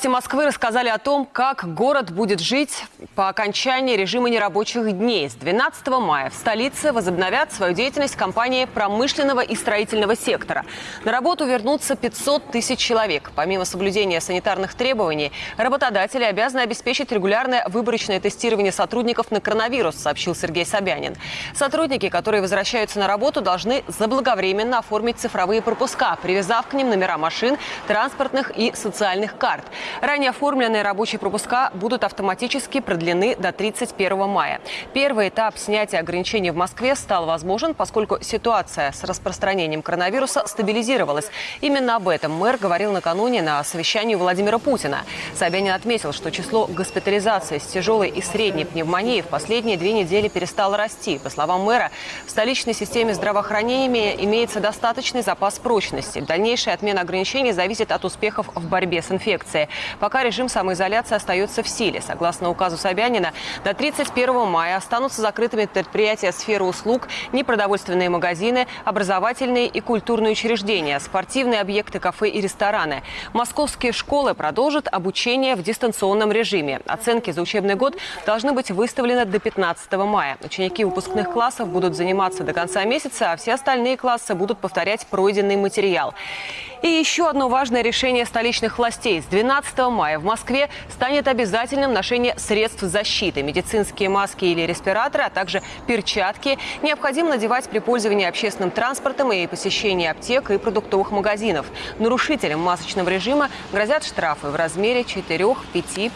Власти Москвы рассказали о том, как город будет жить по окончании режима нерабочих дней. С 12 мая в столице возобновят свою деятельность компании промышленного и строительного сектора. На работу вернутся 500 тысяч человек. Помимо соблюдения санитарных требований, работодатели обязаны обеспечить регулярное выборочное тестирование сотрудников на коронавирус, сообщил Сергей Собянин. Сотрудники, которые возвращаются на работу, должны заблаговременно оформить цифровые пропуска, привязав к ним номера машин, транспортных и социальных карт. Ранее оформленные рабочие пропуска будут автоматически продлены до 31 мая. Первый этап снятия ограничений в Москве стал возможен, поскольку ситуация с распространением коронавируса стабилизировалась. Именно об этом мэр говорил накануне на совещании Владимира Путина. Собянин отметил, что число госпитализаций с тяжелой и средней пневмонией в последние две недели перестало расти. По словам мэра, в столичной системе здравоохранения имеется достаточный запас прочности. Дальнейшая отмена ограничений зависит от успехов в борьбе с инфекцией. Пока режим самоизоляции остается в силе. Согласно указу Собянина, до 31 мая останутся закрытыми предприятия сферы услуг, непродовольственные магазины, образовательные и культурные учреждения, спортивные объекты, кафе и рестораны. Московские школы продолжат обучение в дистанционном режиме. Оценки за учебный год должны быть выставлены до 15 мая. Ученики выпускных классов будут заниматься до конца месяца, а все остальные классы будут повторять пройденный материал. И еще одно важное решение столичных властей. С 12 мая в Москве станет обязательным ношение средств защиты. Медицинские маски или респираторы, а также перчатки необходимо надевать при пользовании общественным транспортом и посещении аптек и продуктовых магазинов. Нарушителям масочного режима грозят штрафы в размере 4-5